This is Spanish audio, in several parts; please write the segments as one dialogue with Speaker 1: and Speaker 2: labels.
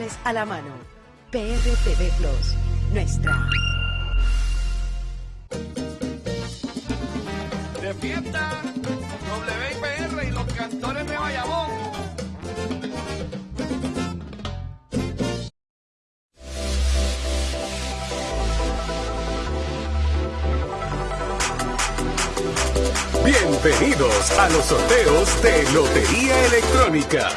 Speaker 1: digitales a la mano. PRTV Plus, nuestra.
Speaker 2: De fiesta, WIPR y los cantores de Bayamón.
Speaker 3: Bienvenidos a los sorteos de Lotería Electrónica.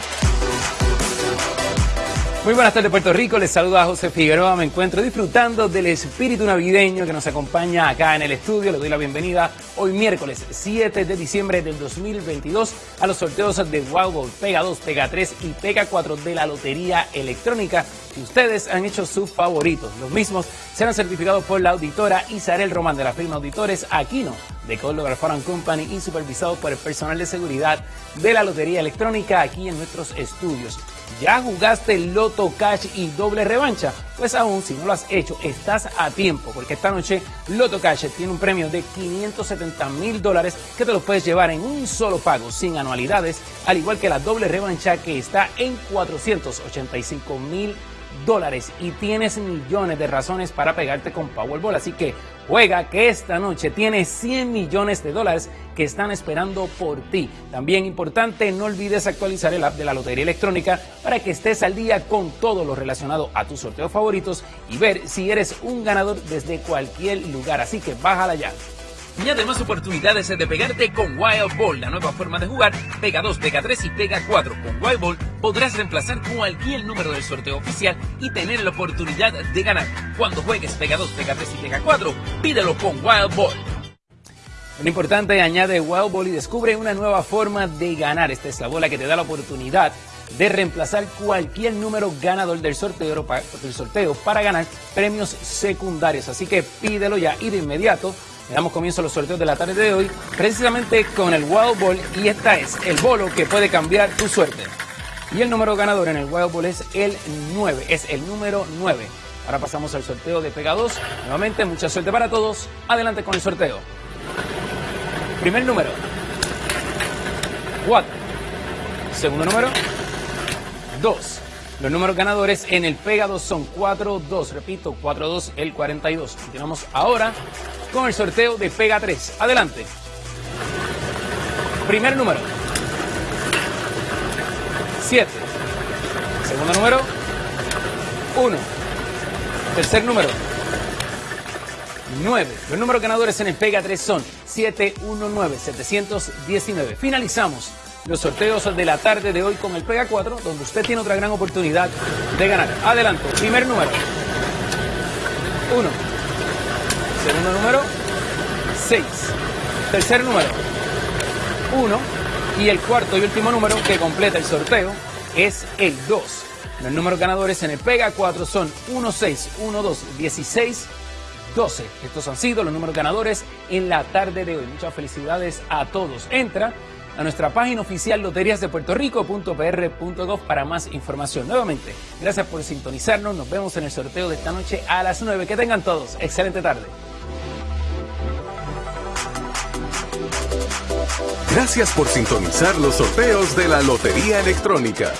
Speaker 4: Muy buenas tardes Puerto Rico, les saluda José Figueroa, me encuentro disfrutando del espíritu navideño que nos acompaña acá en el estudio, le doy la bienvenida hoy miércoles 7 de diciembre del 2022 a los sorteos de Wow Pega 2, Pega 3 y Pega 4 de la Lotería Electrónica. Ustedes han hecho sus favoritos, los mismos serán certificados por la auditora Isabel Román de la firma Auditores Aquino de Coldwell Foreign Company y supervisados por el personal de seguridad de la Lotería Electrónica aquí en nuestros estudios. ¿Ya jugaste Loto Cash y doble revancha? Pues aún si no lo has hecho, estás a tiempo, porque esta noche Loto Cash tiene un premio de 570 mil dólares que te lo puedes llevar en un solo pago, sin anualidades, al igual que la doble revancha que está en 485 mil dólares y tienes millones de razones para pegarte con Powerball. Así que juega que esta noche tienes 100 millones de dólares que están esperando por ti. También importante, no olvides actualizar el app de la Lotería Electrónica para que estés al día con todo lo relacionado a tus sorteos favoritos y ver si eres un ganador desde cualquier lugar. Así que bájala ya y además oportunidades de pegarte con Wild Ball, la nueva forma de jugar. Pega 2, Pega 3 y Pega 4. Con Wild Ball podrás reemplazar cualquier número del sorteo oficial y tener la oportunidad de ganar. Cuando juegues Pega 2, Pega 3 y Pega 4, pídelo con Wild Ball. Lo importante, añade Wild Ball y descubre una nueva forma de ganar. Esta es la bola que te da la oportunidad de reemplazar cualquier número ganador del sorteo, del sorteo para ganar premios secundarios. Así que pídelo ya y de inmediato le damos comienzo a los sorteos de la tarde de hoy, precisamente con el Wild Ball y esta es el bolo que puede cambiar tu suerte. Y el número ganador en el Wild Ball es el 9, es el número 9. Ahora pasamos al sorteo de Pega 2. Nuevamente, mucha suerte para todos. Adelante con el sorteo. Primer número. 4. Segundo número. 2. Los números ganadores en el Pega 2 son 4-2. Repito, 4-2 el 42. Continuamos ahora con el sorteo de Pega 3. Adelante. Primer número. 7. Segundo número. 1. Tercer número. 9. Los números ganadores en el Pega 3 son 719, 719. Finalizamos los sorteos de la tarde de hoy con el Pega 4, donde usted tiene otra gran oportunidad de ganar. Adelante, primer número. 1. Segundo número. 6. Tercer número. 1. Y el cuarto y último número que completa el sorteo es el 2. Los números ganadores en el Pega 4 son 1, 6, 1, 2, 16, 12. Estos han sido los números ganadores en la tarde de hoy. Muchas felicidades a todos. Entra a nuestra página oficial loteriasdepuertorico.pr.gov para más información. Nuevamente, gracias por sintonizarnos. Nos vemos en el sorteo de esta noche a las 9. Que tengan todos. Excelente tarde.
Speaker 3: Gracias por sintonizar los sorteos de la Lotería Electrónica.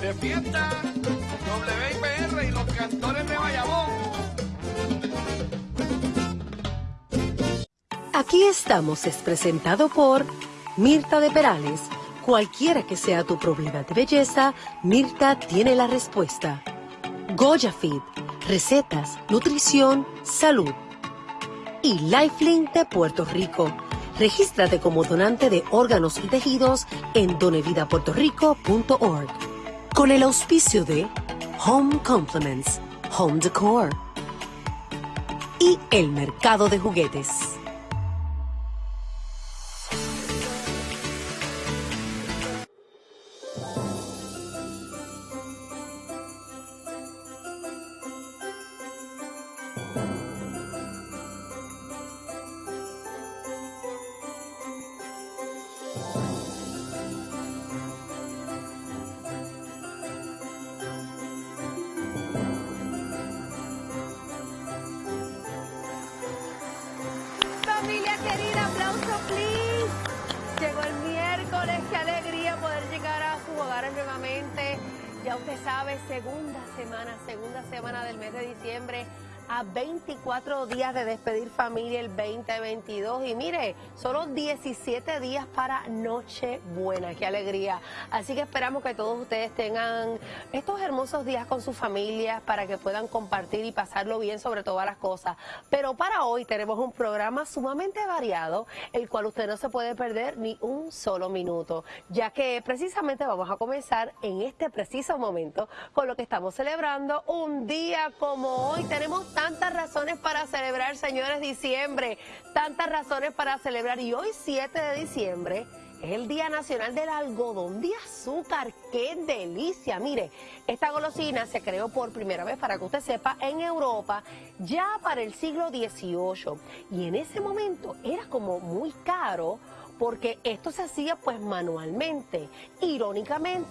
Speaker 2: De fiesta, WIPR y los cantores de Bayamón.
Speaker 1: Aquí estamos es presentado por Mirta de Perales. Cualquiera que sea tu problema de belleza, Mirta tiene la respuesta. Goya Fit, recetas, nutrición, salud. Y Lifelink de Puerto Rico. Regístrate como donante de órganos y tejidos en donevidapuertorico.org. Con el auspicio de Home Compliments, Home Decor y el mercado de juguetes.
Speaker 5: Familia querida, aplauso, please. Llegó el miércoles, qué alegría poder llegar a sus hogares nuevamente. Ya usted sabe, segunda semana, segunda semana del mes de diciembre a 24 días de despedir familia el 2022 y mire, solo 17 días para Nochebuena, qué alegría. Así que esperamos que todos ustedes tengan estos hermosos días con sus familias para que puedan compartir y pasarlo bien sobre todas las cosas. Pero para hoy tenemos un programa sumamente variado, el cual usted no se puede perder ni un solo minuto, ya que precisamente vamos a comenzar en este preciso momento con lo que estamos celebrando un día como hoy. Tenemos tantas razones para celebrar, señores, diciembre, tantas razones para celebrar. Y hoy, 7 de diciembre, es el Día Nacional del Algodón de Azúcar. ¡Qué delicia! Mire, esta golosina se creó por primera vez, para que usted sepa, en Europa, ya para el siglo XVIII. Y en ese momento era como muy caro porque esto se hacía pues manualmente. Irónicamente,